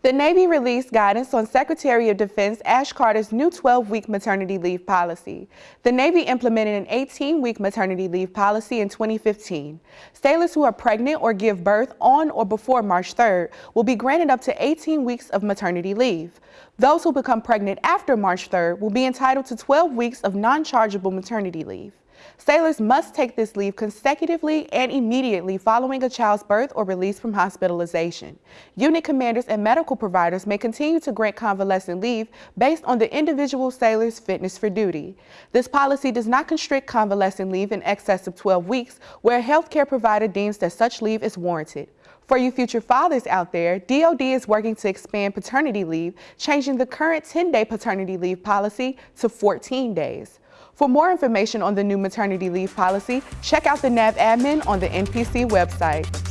The Navy released guidance on Secretary of Defense Ash Carter's new 12-week maternity leave policy. The Navy implemented an 18-week maternity leave policy in 2015. Sailors who are pregnant or give birth on or before March 3rd will be granted up to 18 weeks of maternity leave. Those who become pregnant after March 3rd will be entitled to 12 weeks of non-chargeable maternity leave. Sailors must take this leave consecutively and immediately following a child's birth or release from hospitalization. Unit commanders and medical providers may continue to grant convalescent leave based on the individual sailor's fitness for duty. This policy does not constrict convalescent leave in excess of 12 weeks where a healthcare provider deems that such leave is warranted. For you future fathers out there, DOD is working to expand paternity leave, changing the current 10-day paternity leave policy to 14 days. For more information on the new maternity leave policy, check out the NAVADMIN on the NPC website.